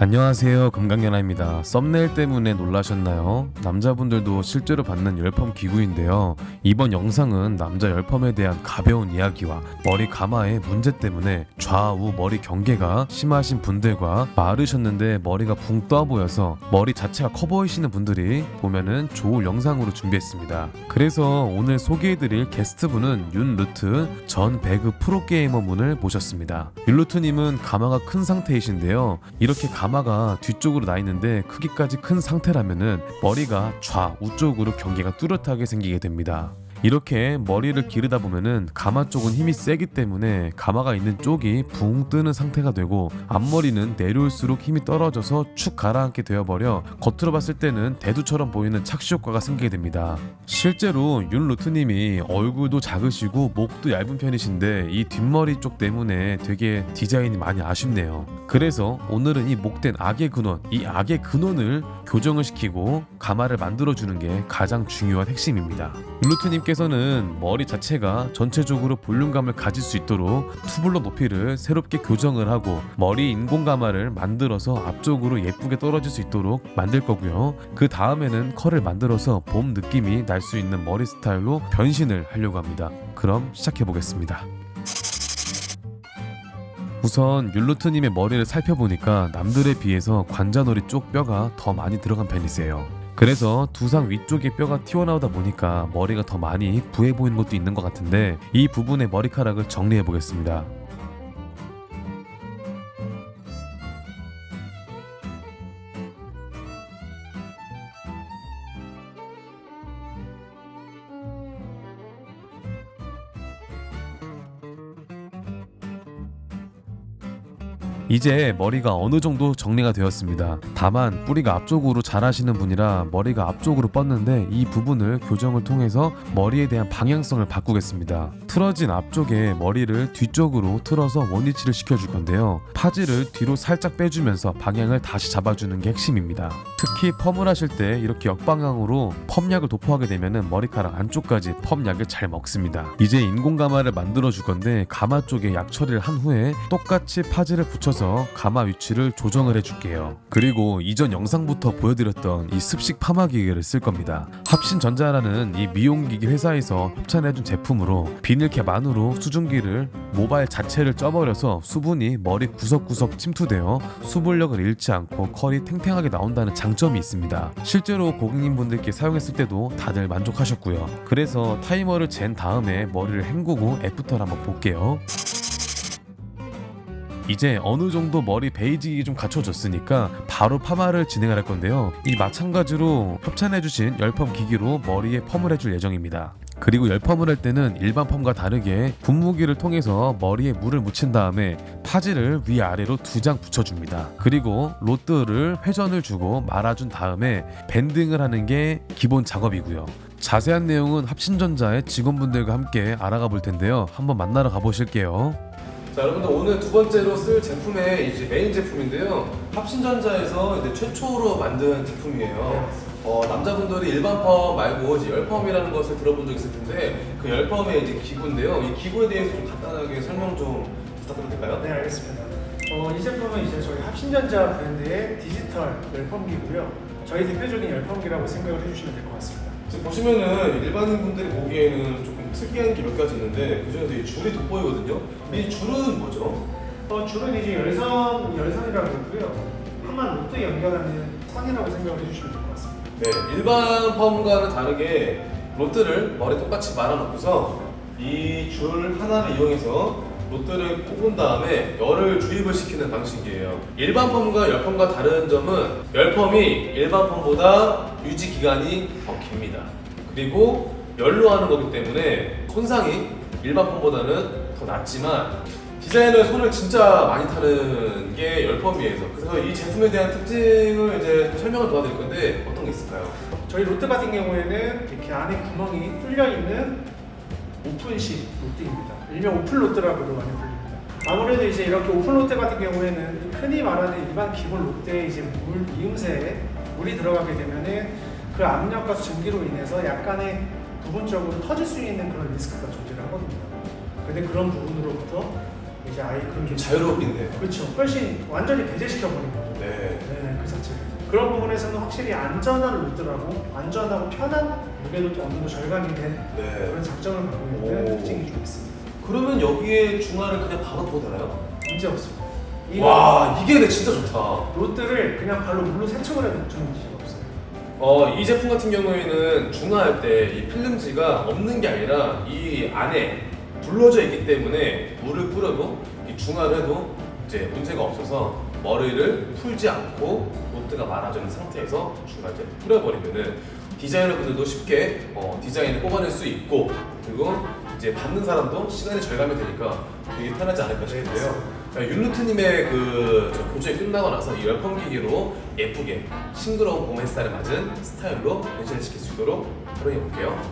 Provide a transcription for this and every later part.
안녕하세요. 금강연아입니다. 썸네일 때문에 놀라셨나요? 남자분들도 실제로 받는 열펌 기구인데요 이번 영상은 남자 열펌에 대한 가벼운 이야기와 머리 가마의 문제 때문에 좌우 머리 경계가 심하신 분들과 마르셨는데 머리가 붕 떠 보여서 머리 자체가 커 보이시는 분들이 보면은 좋을 영상으로 준비했습니다. 그래서 오늘 소개해드릴 게스트분은 윤루트 전 배그 프로게이머 분을 모셨습니다. 윤루트님은 가마가 큰 상태이신데요. 이렇게 가마가 뒤쪽으로 나 있는데 크기까지 큰 상태라면은 머리가 좌우 쪽으로 경계가 뚜렷하게 생기게 됩니다. 이렇게 머리를 기르다 보면은 가마 쪽은 힘이 세기 때문에 가마가 있는 쪽이 붕 뜨는 상태가 되고 앞머리는 내려올수록 힘이 떨어져서 축 가라앉게 되어버려 겉으로 봤을 때는 대두처럼 보이는 착시 효과가 생기게 됩니다. 실제로 윤 루트님이 얼굴도 작으시고 목도 얇은 편이신데 이 뒷머리 쪽 때문에 되게 디자인이 많이 아쉽네요. 그래서 오늘은 이 목된 악의 근원, 이 악의 근원을 교정을 시키고 가마를 만들어주는 게 가장 중요한 핵심입니다. 윤 루트님 께서는 머리 자체가 전체적으로 볼륨감을 가질 수 있도록 투블럭 높이를 새롭게 교정을 하고 머리 인공 가마를 만들어서 앞쪽으로 예쁘게 떨어질 수 있도록 만들 거고요. 그 다음에는 컬을 만들어서 봄 느낌이 날 수 있는 머리 스타일로 변신을 하려고 합니다. 그럼 시작해 보겠습니다. 우선 율루트님의 머리를 살펴보니까 남들에 비해서 관자놀이 쪽 뼈가 더 많이 들어간 편이세요. 그래서 두상 위쪽에 뼈가 튀어나오다 보니까 머리가 더 많이 부해 보이는 것도 있는 것 같은데 이 부분의 머리카락을 정리해 보겠습니다. 이제 머리가 어느 정도 정리가 되었습니다. 다만 뿌리가 앞쪽으로 자라시는 분이라 머리가 앞쪽으로 뻗는데 이 부분을 교정을 통해서 머리에 대한 방향성을 바꾸겠습니다. 틀어진 앞쪽에 머리를 뒤쪽으로 틀어서 원위치를 시켜줄 건데요. 파지를 뒤로 살짝 빼주면서 방향을 다시 잡아주는 게 핵심입니다. 특히 펌을 하실 때 이렇게 역방향으로 펌약을 도포하게 되면 머리카락 안쪽까지 펌약을 잘 먹습니다. 이제 인공 가마를 만들어 줄 건데 가마 쪽에 약 처리를 한 후에 똑같이 파지를 붙여서 가마 위치를 조정을 해줄게요. 그리고 이전 영상부터 보여드렸던 이 습식 파마 기계를 쓸 겁니다. 합신전자라는 이 미용기기 회사에서 협찬해준 제품으로 비닐캡 안으로 수증기를 모발 자체를 쪄버려서 수분이 머리 구석구석 침투되어 수분력을 잃지 않고 컬이 탱탱하게 나온다는 장점이 있습니다. 실제로 고객님분들께 사용했을 때도 다들 만족하셨고요. 그래서 타이머를 잰 다음에 머리를 헹구고 애프터를 한번 볼게요. 이제 어느 정도 머리 basic이 좀 갖춰졌으니까 바로 파마를 진행할 을 건데요. 이 마찬가지로 협찬해주신 열펌 기기로 머리에 펌을 해줄 예정입니다. 그리고 열펌을 할 때는 일반 펌과 다르게 분무기를 통해서 머리에 물을 묻힌 다음에 파지를 위아래로 두 장 붙여줍니다. 그리고 rod를 회전을 주고 말아준 다음에 banding을 하는 게 기본 작업이고요. 자세한 내용은 합신전자의 직원분들과 함께 알아가 볼 텐데요. 한번 만나러 가보실게요. 자 여러분들 오늘 두 번째로 쓸 제품의 이제 메인 제품인데요 합신전자에서 이제 최초로 만든 제품이에요 어, 남자분들이 일반 펌 말고 이제 열펌이라는 것을 들어본 적 있을 텐데 그 열펌의 이제 기구인데요 이 기구에 대해서 좀 간단하게 설명 좀 부탁드려도 될까요? 네 알겠습니다. 어, 이 제품은 이제 저희 합신전자 브랜드의 디지털 열펌기고요. 저희 대표적인 열펌기라고 생각을 해주시면 될 것 같습니다. 지금 보시면은 일반인 분들이 보기에는 조금 특이한 게 몇 가지 있는데 그 중에서 이 줄이 돋보이거든요 이 줄은 뭐죠? 어, 주로 이제 열선 열선이라고 하고요. 하만 로트 연결하는 선이라고 생각을 해주시면 될 것 같습니다. 네, 일반 펌과는 다르게 로트를 머리 똑같이 말아놓고서 이 줄 하나를 이용해서 로트를 뽑은 다음에 열을 주입을 시키는 방식이에요. 일반 펌과 열펌과 다른 점은 열펌이 일반 펌보다 유지 기간이 더 깁니다. 그리고 열로 하는 거기 때문에 손상이 일반 펌보다는 더 낮지만 디자인은 손을 진짜 많이 타는 게 열펌이에요. 그래서 이 제품에 대한 특징을 이제 설명을 도와드릴 건데 어떤 게 있을까요? 저희 rod 같은 경우에는 이렇게 안에 구멍이 뚫려 있는 open식 rod입니다. 일명 open rod라고도 많이 불립니다. 아무래도 이제 이렇게 open rod 같은 경우에는 흔히 말하는 일반 기본 rod에 이제 물 이음새에 물이 들어가게 되면은 그 압력과 증기로 인해서 약간의 부분적으로 터질 수 있는 그런 리스크가 존재를 하거든요. 근데 그런 부분으로부터 이제 아예 그런 좀게 자유롭겠네요. 그렇죠. 훨씬 완전히 배제시켜 버린 거죠. 네. 네, 그 자체. 그런 부분에서는 확실히 안전한 룰드라고 안전하고 편한 무게도 좀 어느 정도 절감이 된 네. 그런 장점을 갖고 있는 오. 특징이 좀 있습니다. 그러면 여기에 중화를 그냥 바로 둬도 되나요? 문제 없습니다. 이와 이게 근데 진짜 좋다. 롯들을 그냥 발로 물로 세척을 해도 걱정이 없어요. 어, 이 제품 같은 경우에는 중화할 때 이 필름지가 없는 게 아니라 이 안에 둘러져 있기 때문에 물을 뿌려도 이 중화를 해도 이제 문제가 없어서 머리를 풀지 않고 롯드가 말아주는 상태에서 중화제 뿌려버리면은 디자이너분들도 쉽게 어, 디자인을 뽑아낼 수 있고 그리고 이제 받는 사람도 시간이 절감이 되니까 되게 편하지 않을까 싶은데요. 자, 윤루트님의 그저 교정이 끝나고 나서 이 열펌기기로 예쁘게 싱그러운 봄 햇살에 맞는 스타일로 변신을 시킬 수 있도록 활용해 볼게요.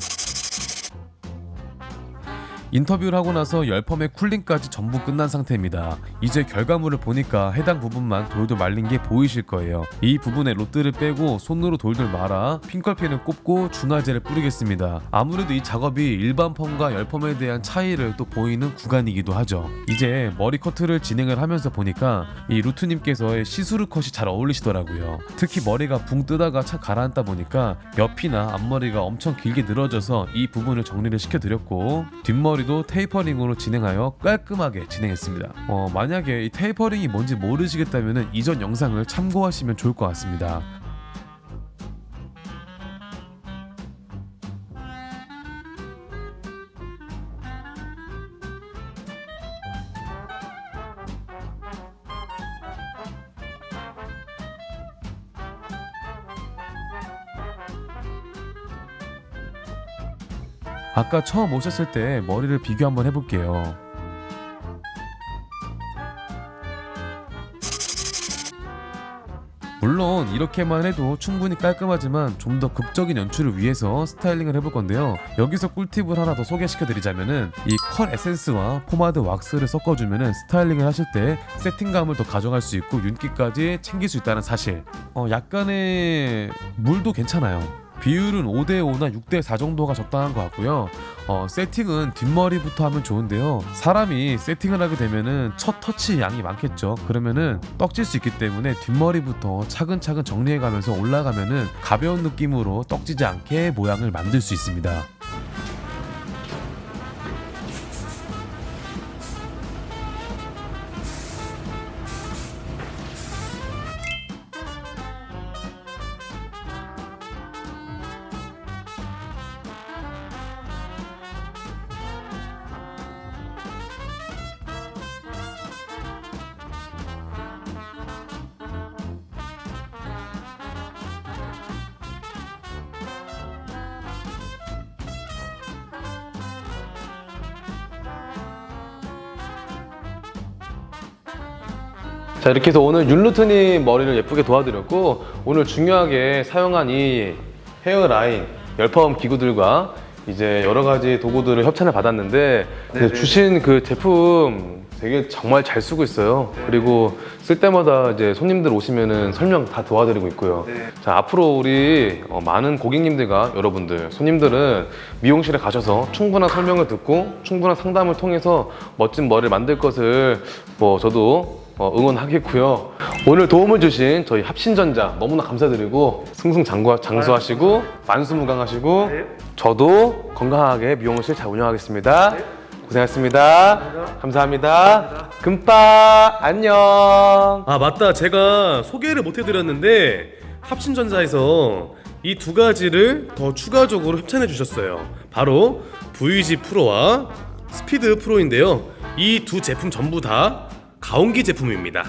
인터뷰를 하고 나서 열펌의 cooling까지 전부 끝난 상태입니다. 이제 결과물을 보니까 해당 부분만 돌돌 말린 게 보이실 거예요. 이 부분에 rod들을 빼고 손으로 돌돌 말아 pin curl pin을 꼽고 중화제를 뿌리겠습니다. 아무래도 이 작업이 일반 펌과 열펌에 대한 차이를 또 보이는 구간이기도 하죠. 이제 머리 커트를 진행을 하면서 보니까 이 루트님께서의 see-through cut이 잘 어울리시더라고요. 특히 머리가 붕 뜨다가 착 가라앉다 보니까 옆이나 앞머리가 엄청 길게 늘어져서 이 부분을 정리를 시켜드렸고 뒷머리 도 tapering으로 진행하여 깔끔하게 진행했습니다. 어, 만약에 이 테이퍼링이 뭔지 모르시겠다면 이전 영상을 참고하시면 좋을 것 같습니다. 아까 처음 오셨을 때 머리를 비교 한번 해볼게요. 물론 이렇게만 해도 충분히 깔끔하지만 좀 더 극적인 연출을 위해서 styling을 해볼 건데요. 여기서 꿀팁을 하나 더 소개시켜 드리자면은 이 curl essence와 포마드 왁스를 섞어주면은 styling을 하실 때 세팅감을 더 가져갈 수 있고 윤기까지 챙길 수 있다는 사실. 어, 약간의 물도 괜찮아요. 비율은 5대5나 6대4 정도가 적당한 것 같고요. 어, 세팅은 뒷머리부터 하면 좋은데요. 사람이 세팅을 하게 되면은 첫 터치 양이 많겠죠. 그러면은 떡질 수 있기 때문에 뒷머리부터 차근차근 정리해가면서 올라가면은 가벼운 느낌으로 떡지지 않게 모양을 만들 수 있습니다. 자 이렇게 해서 오늘 윤루트님 머리를 예쁘게 도와드렸고 오늘 중요하게 사용한 이 헤어라인 열펌 기구들과 이제 여러 가지 도구들을 협찬을 받았는데 네네. 주신 그 제품 되게 정말 잘 쓰고 있어요. 그리고 쓸 때마다 이제 손님들 오시면은 설명 다 도와드리고 있고요. 네. 자 앞으로 우리 어, 많은 고객님들과 여러분들 손님들은 미용실에 가셔서 충분한 설명을 듣고 충분한 상담을 통해서 멋진 머리를 만들 것을 뭐 저도 어, 응원하겠고요. 오늘 도움을 주신 저희 합신전자 너무나 감사드리고 승승장구 장수하시고 만수무강하시고 네. 저도 건강하게 미용실 잘 운영하겠습니다. 네. 고생하셨습니다. 감사합니다. 감사합니다. 금빠 안녕. 아 맞다 제가 소개를 못 해드렸는데 합신전자에서 이 두 가지를 더 추가적으로 협찬해 주셨어요 바로 VG 프로와 스피드 프로인데요 이 두 제품 전부 다 가온기 제품입니다